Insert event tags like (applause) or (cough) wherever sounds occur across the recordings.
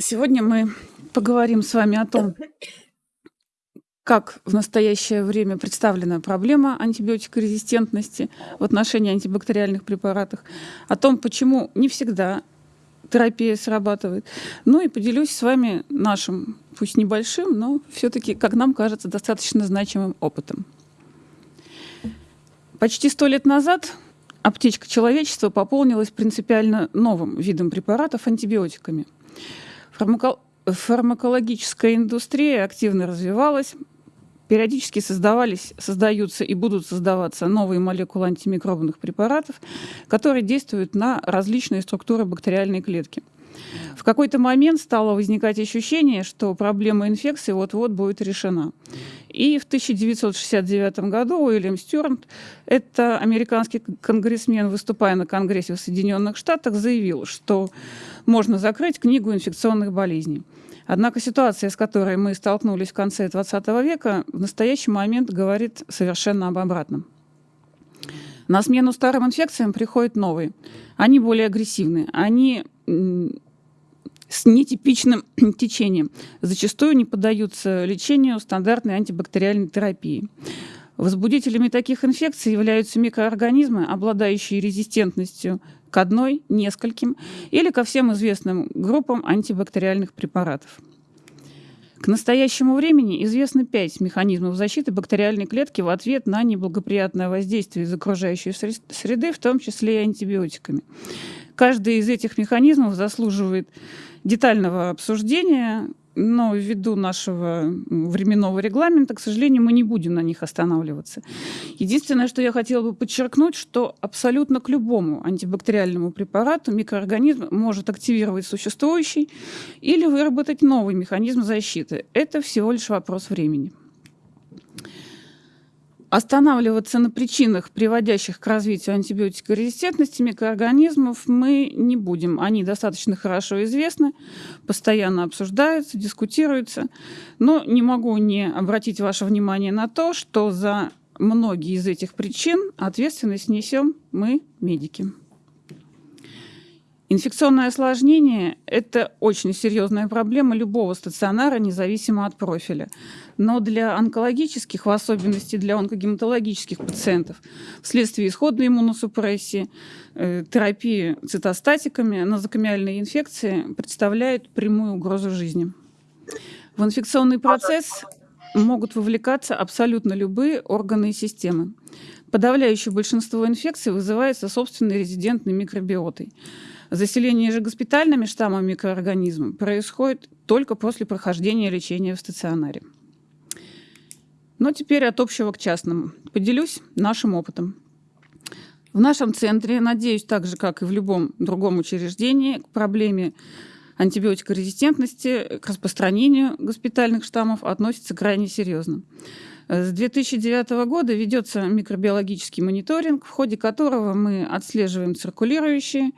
Сегодня мы поговорим с вами о том, как в настоящее время представлена проблема антибиотикорезистентности в отношении антибактериальных препаратов, о том, почему не всегда терапия срабатывает. Ну и поделюсь с вами нашим, пусть небольшим, но все-таки, как нам кажется, достаточно значимым опытом. Почти сто лет назад аптечка человечества пополнилась принципиально новым видом препаратов антибиотиками. Фармакологическая индустрия активно развивалась, Периодически создавались, создаются и будут создаваться новые молекулы антимикробных препаратов, которые действуют на различные структуры бактериальной клетки. В какой-то момент стало возникать ощущение, что проблема инфекции вот-вот будет решена. И в 1969 году Уильям Стюарт, это американский конгрессмен, выступая на Конгрессе в Соединенных Штатах, заявил, что можно закрыть книгу инфекционных болезней. Однако ситуация, с которой мы столкнулись в конце XX века, в настоящий момент говорит совершенно об обратном. На смену старым инфекциям приходят новые. Они более агрессивны, они с нетипичным (clears throat) течением, зачастую не поддаются лечению стандартной антибактериальной терапии. Возбудителями таких инфекций являются микроорганизмы, обладающие резистентностью к одной, нескольким или ко всем известным группам антибактериальных препаратов. К настоящему времени известно пять механизмов защиты бактериальной клетки в ответ на неблагоприятное воздействие из окружающей среды, в том числе и антибиотиками. Каждый из этих механизмов заслуживает детального обсуждения, но ввиду нашего временного регламента, к сожалению, мы не будем на них останавливаться. Единственное, что я хотела бы подчеркнуть, что абсолютно к любому антибактериальному препарату микроорганизм может активировать существующий или выработать новый механизм защиты. Это всего лишь вопрос времени. Останавливаться на причинах, приводящих к развитию антибиотикорезистентности микроорганизмов, мы не будем. Они достаточно хорошо известны, постоянно обсуждаются, дискутируются. Но не могу не обратить ваше внимание на то, что за многие из этих причин ответственность несем мы, медики. Инфекционное осложнение – это очень серьезная проблема любого стационара, независимо от профиля. Но для онкологических, в особенности для онкогематологических пациентов, вследствие исходной иммуносупрессии, э, терапии цитостатиками, нозокомиальные инфекции представляют прямую угрозу жизни. В инфекционный процесс могут вовлекаться абсолютно любые органы и системы. Подавляющее большинство инфекций вызывается собственной резидентной микробиотой – Заселение же госпитальными штаммами микроорганизмов происходит только после прохождения лечения в стационаре. Но теперь от общего к частному. Поделюсь нашим опытом. В нашем центре, надеюсь, так же, как и в любом другом учреждении, к проблеме антибиотикорезистентности, к распространению госпитальных штаммов относится крайне серьезно. С 2009 года ведется микробиологический мониторинг, в ходе которого мы отслеживаем циркулирующие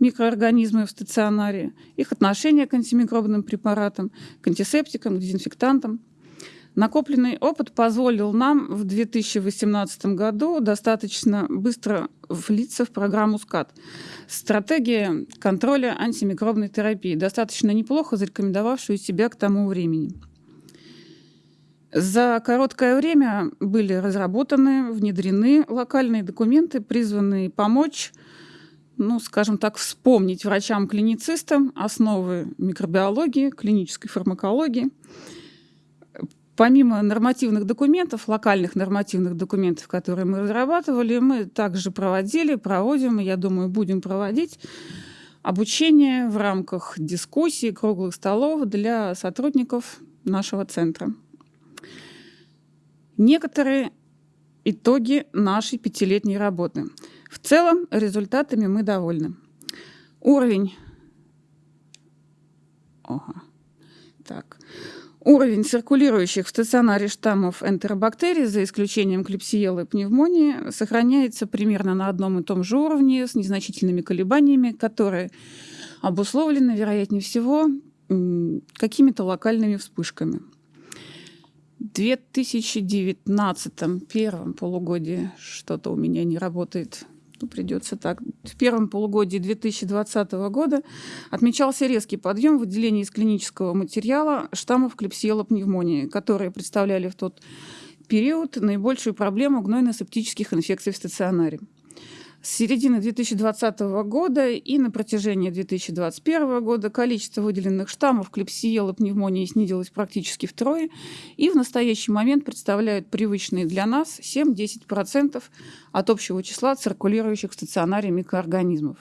микроорганизмы в стационаре, их отношение к антимикробным препаратам, к антисептикам, к дезинфектантам. Накопленный опыт позволил нам в 2018 году достаточно быстро влиться в программу СКАТ. Стратегия контроля антимикробной терапии, достаточно неплохо зарекомендовавшую себя к тому времени. За короткое время были разработаны, внедрены локальные документы, призванные помочь ну, скажем так, вспомнить врачам-клиницистам основы микробиологии, клинической фармакологии. Помимо нормативных документов, локальных нормативных документов, которые мы разрабатывали, мы также проводили, проводим, и, я думаю, будем проводить обучение в рамках дискуссий, круглых столов для сотрудников нашего центра. Некоторые итоги нашей пятилетней работы – в целом результатами мы довольны. Уровень... Ага. Так. Уровень циркулирующих в стационаре штаммов энтеробактерий, за исключением клепсиелы и пневмонии, сохраняется примерно на одном и том же уровне с незначительными колебаниями, которые обусловлены, вероятнее всего, какими-то локальными вспышками. В 2019 первом полугодии что-то у меня не работает что придется так. В первом полугодии 2020 года отмечался резкий подъем выделения из клинического материала штаммов клепсиела пневмонии, которые представляли в тот период наибольшую проблему гнойно-септических инфекций в стационаре. С середины 2020 года и на протяжении 2021 года количество выделенных штаммов клепсиела пневмонии снизилось практически втрое и в настоящий момент представляют привычные для нас 7-10% от общего числа циркулирующих в стационаре микроорганизмов.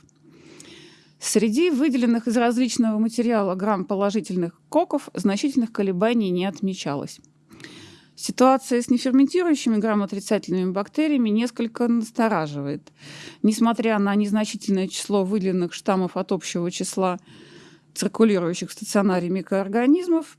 Среди выделенных из различного материала грамм положительных коков значительных колебаний не отмечалось. Ситуация с неферментирующими грамотрицательными бактериями несколько настораживает. Несмотря на незначительное число выделенных штаммов от общего числа циркулирующих в стационаре микроорганизмов,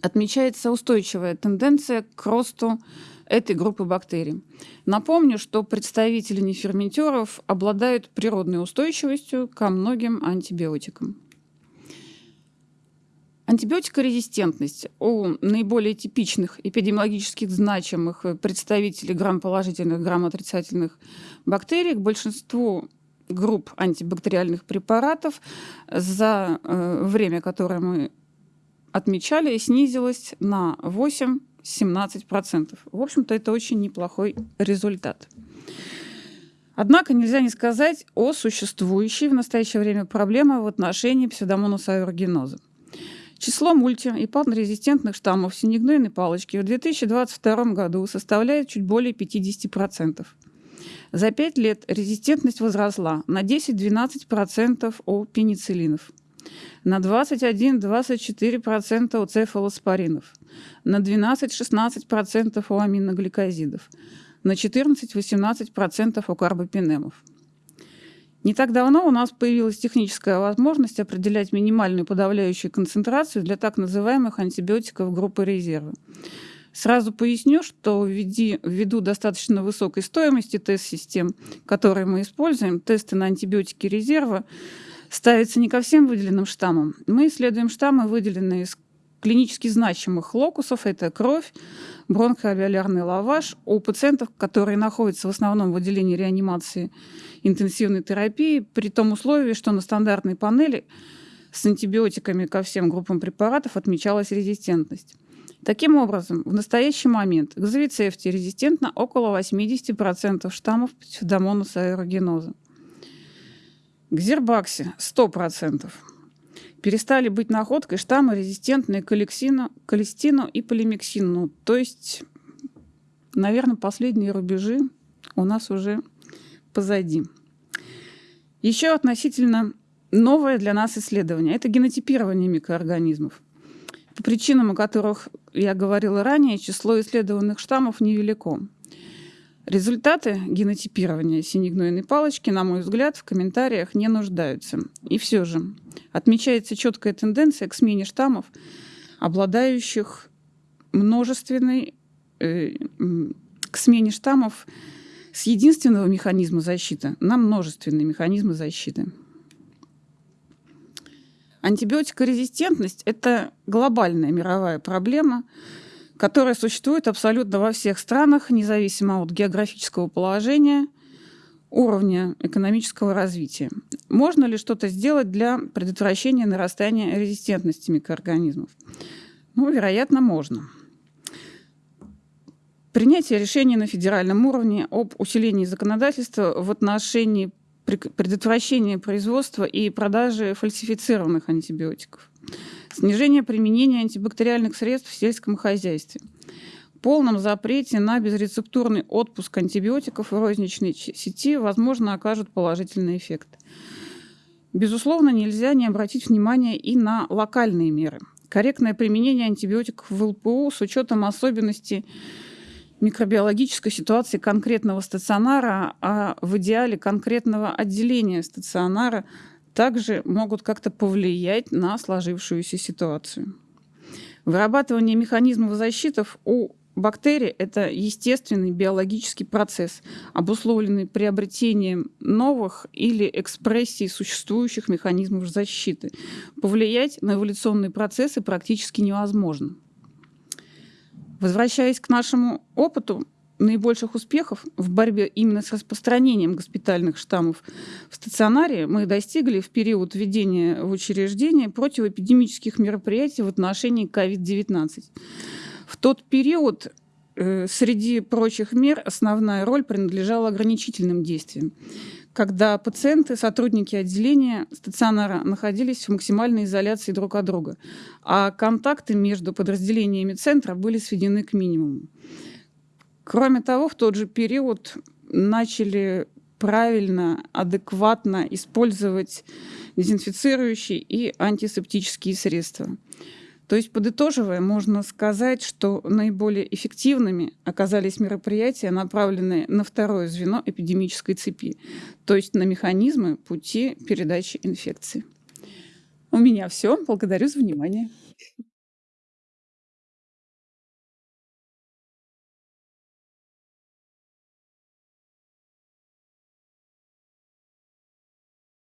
отмечается устойчивая тенденция к росту этой группы бактерий. Напомню, что представители неферментеров обладают природной устойчивостью ко многим антибиотикам. Антибиотикорезистентность у наиболее типичных эпидемиологически значимых представителей грамм-положительных, грамм-отрицательных бактерий к большинству групп антибактериальных препаратов за э, время, которое мы отмечали, снизилась на 8-17%. В общем-то, это очень неплохой результат. Однако нельзя не сказать о существующей в настоящее время проблеме в отношении псевдомонаса аэрогеноза. Число мульти- и патнорезистентных штаммов синегнойной палочки в 2022 году составляет чуть более 50%. За 5 лет резистентность возросла на 10-12% у пенициллинов, на 21-24% у цефалоспоринов, на 12-16% у аминогликозидов, на 14-18% у карбопинемов. Не так давно у нас появилась техническая возможность определять минимальную подавляющую концентрацию для так называемых антибиотиков группы резерва. Сразу поясню, что ввиду достаточно высокой стоимости тест-систем, которые мы используем, тесты на антибиотики резерва ставятся не ко всем выделенным штаммам. Мы исследуем штаммы, выделенные из клинически значимых локусов. Это кровь, бронхоалвеолярный лаваш у пациентов, которые находятся в основном в отделении реанимации интенсивной терапии, при том условии, что на стандартной панели с антибиотиками ко всем группам препаратов отмечалась резистентность. Таким образом, в настоящий момент к завицефте резистентно около 80% штаммов псевдомонаса аэрогеноза. К зербаксе 100%. Перестали быть находкой штаммы, резистентные к алексину, колестину и полимексину. То есть, наверное, последние рубежи у нас уже позади. Еще относительно новое для нас исследование – это генотипирование микроорганизмов. По причинам, о которых я говорила ранее, число исследованных штаммов невелико. Результаты генотипирования синегнойной палочки, на мой взгляд, в комментариях не нуждаются. И все же отмечается четкая тенденция к смене штаммов, обладающих множественной, э, к смене штаммов с единственного механизма защиты на множественные механизмы защиты. Антибиотикорезистентность – это глобальная мировая проблема, которая существует абсолютно во всех странах, независимо от географического положения, уровня экономического развития. Можно ли что-то сделать для предотвращения нарастания резистентности микроорганизмов? Ну, вероятно, можно. Принятие решений на федеральном уровне об усилении законодательства в отношении предотвращения производства и продажи фальсифицированных антибиотиков, снижение применения антибактериальных средств в сельском хозяйстве, полном запрете на безрецептурный отпуск антибиотиков в розничной сети, возможно, окажут положительный эффект. Безусловно, нельзя не обратить внимание и на локальные меры. Корректное применение антибиотиков в ЛПУ с учетом особенностей микробиологической ситуации конкретного стационара, а в идеале конкретного отделения стационара также могут как-то повлиять на сложившуюся ситуацию. Вырабатывание механизмов защиты у бактерий – это естественный биологический процесс, обусловленный приобретением новых или экспрессией существующих механизмов защиты. Повлиять на эволюционные процессы практически невозможно. Возвращаясь к нашему опыту, наибольших успехов в борьбе именно с распространением госпитальных штаммов в стационаре мы достигли в период введения в учреждение противоэпидемических мероприятий в отношении COVID-19. В тот период э, среди прочих мер основная роль принадлежала ограничительным действиям когда пациенты, сотрудники отделения стационара находились в максимальной изоляции друг от друга, а контакты между подразделениями центра были сведены к минимуму. Кроме того, в тот же период начали правильно, адекватно использовать дезинфицирующие и антисептические средства. То есть, подытоживая, можно сказать, что наиболее эффективными оказались мероприятия, направленные на второе звено эпидемической цепи, то есть на механизмы пути передачи инфекции. У меня все. Благодарю за внимание.